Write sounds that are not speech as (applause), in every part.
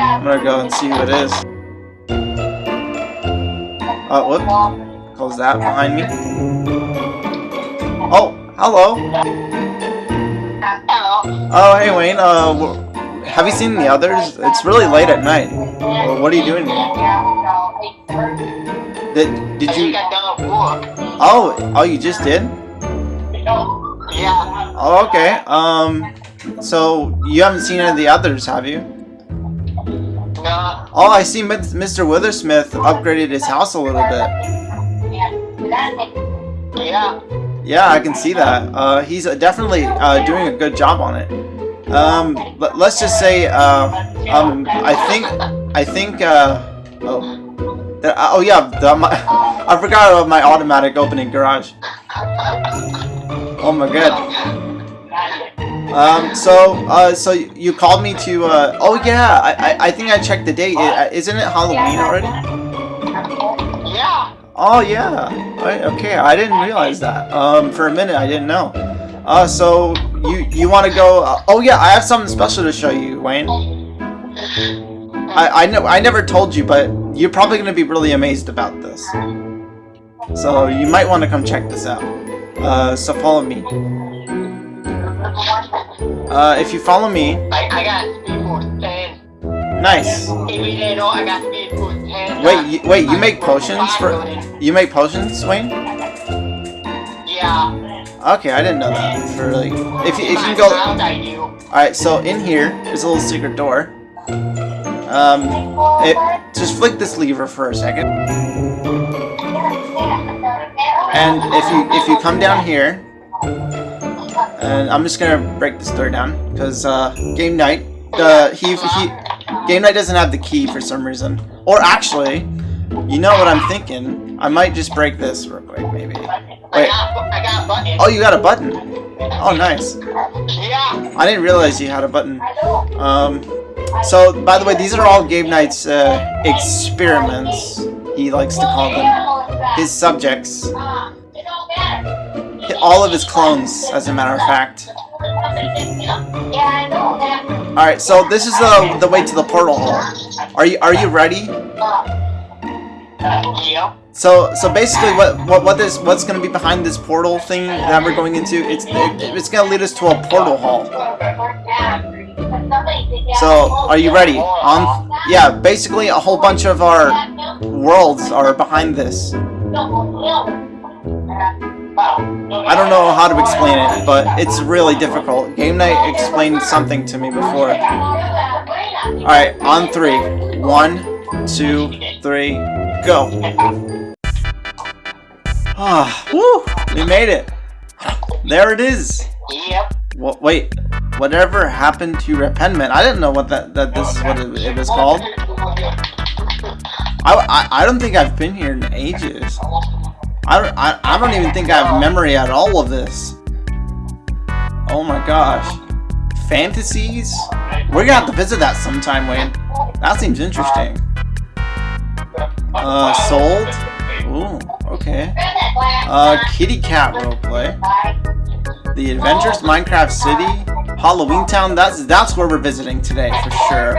I'm gonna go and see who it is. Oh, whoop. Close that behind me. Oh, hello. Hello. Oh, hey Wayne. Uh, have you seen the others? It's really late at night. Well, what are you doing here? Did did you? think I done work. Oh, oh, you just did? Yeah. Oh, okay. Um, so you haven't seen any of the others, have you? Oh, I see. Mr. Withersmith upgraded his house a little bit. Yeah. I can see that. Uh, he's definitely uh, doing a good job on it. Um, let, let's just say, uh, um, I think, I think, uh, oh, uh, oh yeah, the, my, (laughs) I forgot about my automatic opening garage. Oh my god. Um, so, uh, so you called me to, uh, oh yeah, I, I, I think I checked the date. I- Isn't it Halloween already? Yeah. Oh yeah. I, okay, I didn't realize that. Um, for a minute I didn't know. Uh, so you you want to go? Uh, oh yeah, I have something special to show you, Wayne. I I know I never told you, but you're probably gonna be really amazed about this. So you might want to come check this out. Uh, so follow me. Uh, if you follow me, I, I got speed boost 10. nice. Every day, no, I got speed boost 10. Wait, you, wait, you make potions for? You make potions, Wayne? Yeah. Okay, I didn't know that. For like, if you, if you can go. do. Alright, so in here is a little secret door. Um, it, just flick this lever for a second. And if you if you come down here, and I'm just gonna break this door down because uh, Game Knight, he he Game Knight doesn't have the key for some reason. Or actually, you know what I'm thinking? I might just break this real quick, maybe. Wait. Oh, you got a button. Oh, nice. I didn't realize you had a button. Um, so, by the way, these are all Game Knight's uh, experiments, he likes to call them. His subjects. All of his clones, as a matter of fact. Alright, so this is the, the way to the portal hole. Are you are you ready? So so basically what what what this what's gonna be behind this portal thing that we're going into, it's it, it's gonna lead us to a portal hall. So, are you ready? On yeah, basically a whole bunch of our worlds are behind this. I don't know how to explain it, but it's really difficult. Game Knight explained something to me before. Alright, on three. One, two, three, go. Ah, woo! We made it! There it is! Yep. Wha wait, whatever happened to Repentment? I didn't know what that, that this is what it, it was called. I, I, I don't think I've been here in ages. I don't, I, I don't even think I have memory at all of this. Oh my gosh. Fantasies? We're gonna have to visit that sometime, Wayne. That seems interesting. Uh, sold? Ooh, okay. Uh, Kitty Cat roleplay. The Adventures Minecraft City. Halloween Town, that's that's where we're visiting today for sure.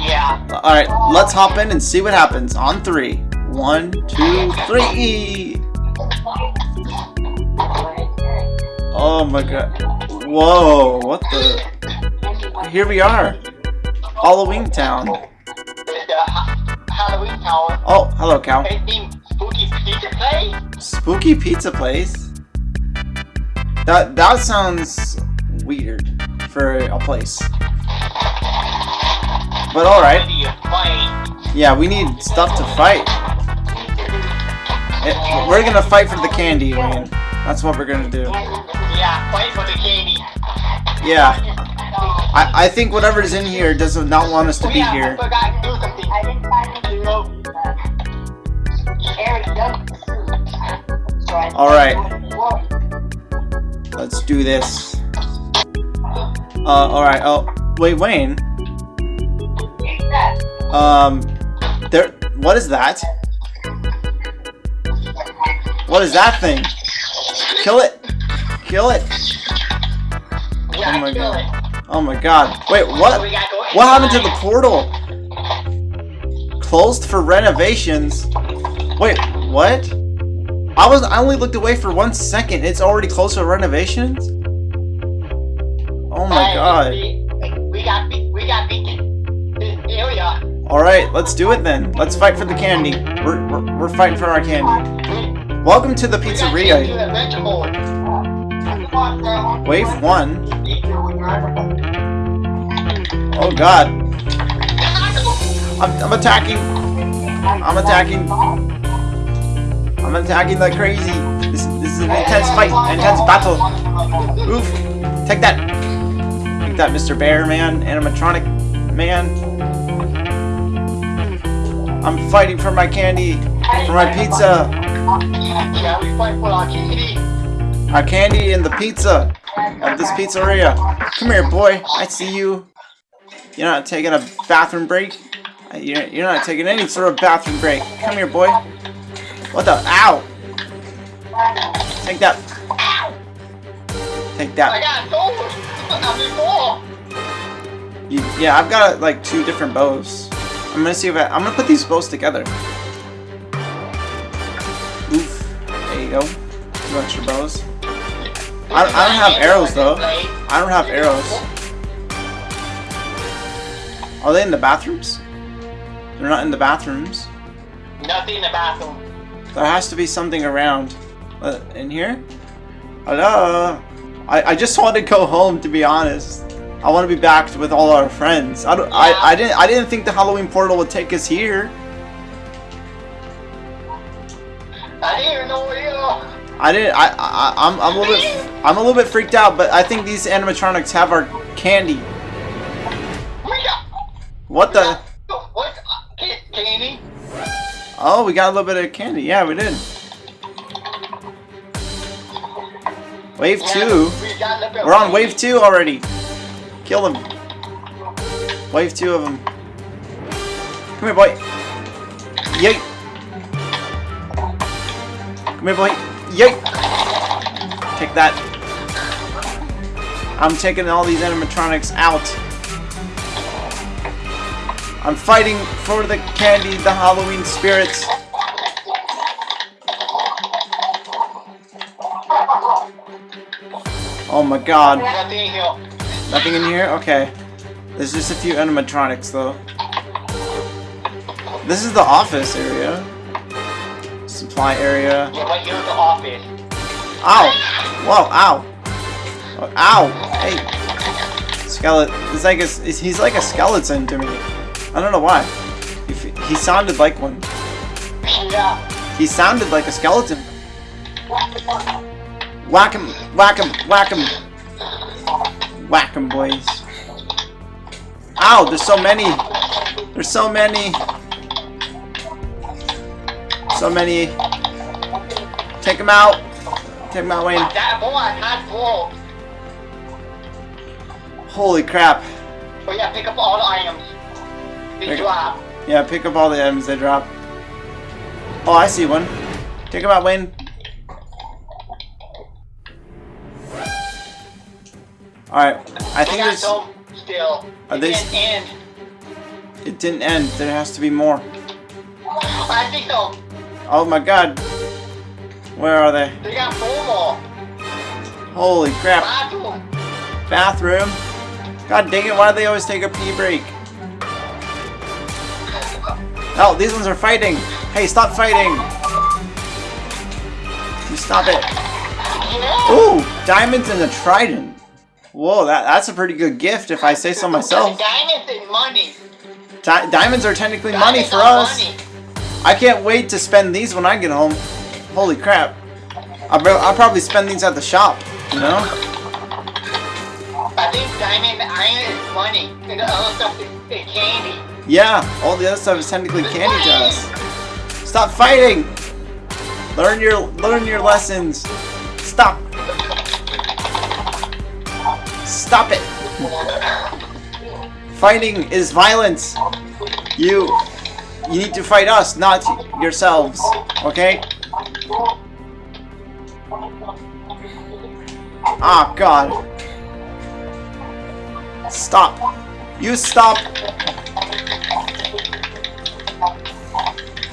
Yeah. Alright, let's hop in and see what happens. On three. One, two, three! Oh my god. Whoa, what the? Here we are. Halloween Town. Halloween Tower. Oh, hello, Cal. Spooky pizza place. Spooky pizza place? That, that sounds weird for a place. But alright. Ready to fight. Yeah, we need stuff to fight. Eh, (laughs) We're gonna fight for the candy, Wayne. That's what we're gonna do. Yeah, fight for the candy. Yeah, I, I think whatever's in here does not want us to be here. I Alright, let's do this. Uh, alright, oh, wait, Wayne. Um, there, what is that? What is that thing? Kill it! Kill it! Yeah, Oh my God. it. Oh my god. Wait, what? We What happened to the portal? Closed for renovations? Wait, what? I was I only looked away for one second. It's already closed for renovations? Oh my god. We, we got. We got beat this area. Alright, let's do it then. Let's fight for the candy. We're, we're, we're fighting for our candy. We, Welcome to the pizzeria. Wave 1. Oh god. I'm, I'm attacking. I'm attacking. I'm attacking like crazy. This, this is an intense fight, intense battle. Oof. Take that. Take that, Mr. Bear Man, animatronic man. I'm fighting for my candy, for my pizza. Our candy and the pizza of this pizzeria. Come here, boy. I see you. You're not taking a bathroom break. Uh, You're, you're not taking any sort of bathroom break. Come here, boy. What the? Ow! Take that. Take that. You, yeah, I've got like two different bows. I'm gonna see if I. I'm gonna put these bows together. There you extra bows. I, I don't have arrows though. I don't have arrows. Are they in the bathrooms? They're not in the bathrooms. Nothing in the bathroom. There has to be something around. Uh, in here? Hello? I, I just want to go home to be honest. I want to be back with all our friends. I, don't, I, I didn't I didn't think the Halloween portal would take us here. I didn't I, I I'm I'm a little bit I'm a little bit freaked out, but I think these animatronics have our candy. What the What? Candy? Oh, we got a little bit of candy. Yeah, we did. Wave Yeah, two. we got a little bit We're on wave two already. Kill them. Wave two of them. Come here, boy. Yay. Come here, boy. Take that. I'm taking all these animatronics out. I'm fighting for the candy, the Halloween spirits. Oh my god. Nothing in here? Okay. There's just a few animatronics though. This is the office area. Supply area. Yeah, the office. Ow! Whoa, ow! Ow! Hey! Skeleton. It's like a, he's like a skeleton to me. I don't know why. He, he sounded like one. He sounded like a skeleton. Whack him! Whack him! Whack him! Whack him, boys. Ow! There's so many! There's so many! So many! Take him out! Take my out, Wayne. That boy, not full. Holy crap. But yeah, pick up all the items. They Pick- drop. Yeah, pick up all the items they drop. Oh, I see one. Take him out, Wayne. Alright, I think there's... still. Are It they- didn't end. It didn't end. There has to be more. I think so. Oh my god. Where are they? They got four more. Holy crap. Bathroom. Bathroom. God dang it, why do they always take a pee break? Oh, these ones are fighting. Hey, stop fighting. You stop it. Ooh, diamonds and a trident. Whoa, that, that's a pretty good gift if I say so myself. Diamonds and money. Di diamonds are technically money for us. money. I can't wait to spend these when I get home. Holy crap. I'll, I'll probably spend these at the shop, you know? I think diamond iron is money. And the other stuff is, is candy. Yeah, all the other stuff is technically candy to us. Stop fighting! Learn your learn your lessons. Stop. Stop it. Fighting is violence. You you need to fight us, not yourselves. Okay? Ah, God. Stop. You stop.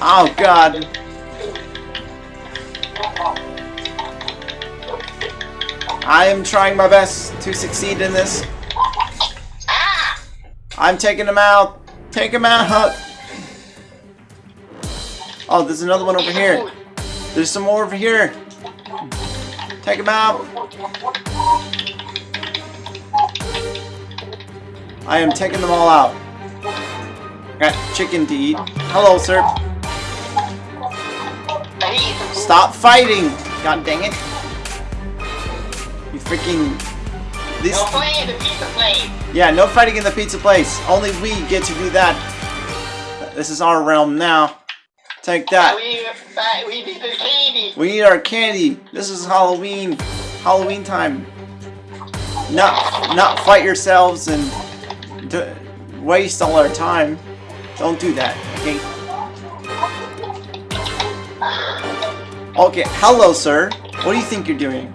Oh god. I am trying my best to succeed in this. I'm taking him out. Take him out. Oh, there's another one over here. There's some more over here. Take him out. I am taking them all out. Got chicken to eat. Hello, sir. I need some food. Stop fighting! God dang it. You freaking... These... No playing the pizza place. Yeah, no fighting in the pizza place. Only we get to do that. This is our realm now. Take that. We, we need candy. We need our candy. This is Halloween. Halloween time. Not, not fight yourselves and d waste all our time. Don't do that, okay? Okay, hello, sir. What do you think you're doing?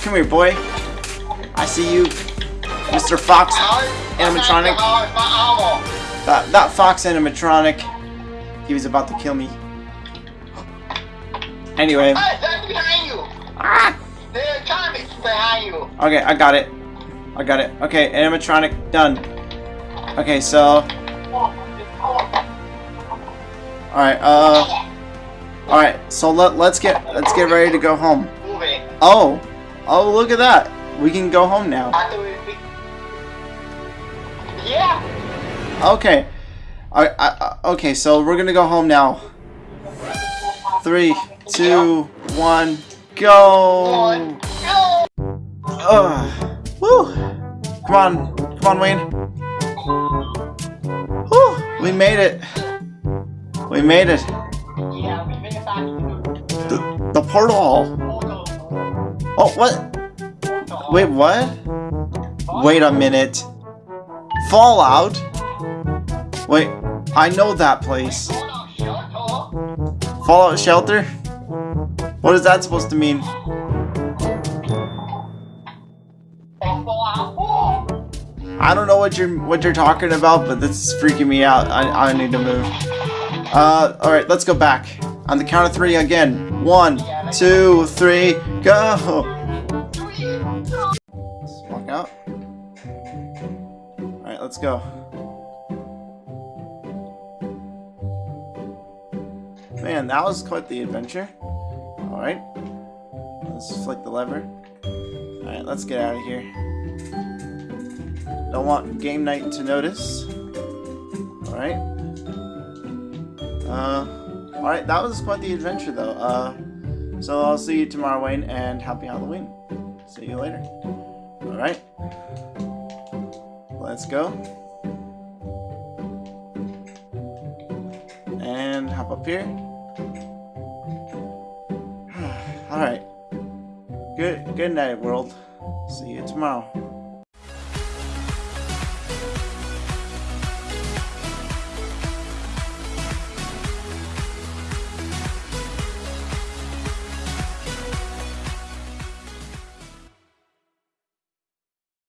Come here, boy. I see you, Mr. Fox animatronic. How's my armor? That, that Fox animatronic. He was about to kill me. Anyway. Hey, that's behind you. Ah! There's comics behind you. Okay, I got it. I got it. Okay, animatronic done. Okay, so alright, uh Alright, so let let's get let's get ready to go home. Oh! Oh look at that! We can go home now. Yeah. Okay. I, I, okay, so we're gonna go home now. Three, two, one, go! Ugh. Woo! Come on, come on, Wayne. Whew, we made it. We made it. The, the. Portal. Oh, what? Wait, what? Wait a minute. Fallout? Wait, I know that place. Fallout shelter? What is that supposed to mean? And Fallout 4. I don't know what you're what you're talking about, but this is freaking me out. I, I need to move. Uh, all right, let's go back on the count of three again. One, two, three, go. Let's go. Man, that was quite the adventure. All right, let's flick the lever. All right, let's get out of here. Don't want Game Knight to notice. Alright. Uh, alright, that was quite the adventure though. Uh, so I'll see you tomorrow, Wayne, and happy Halloween. See you later. Alright. Let's go. And hop up here. (sighs) Alright. Good good night, world. See you tomorrow.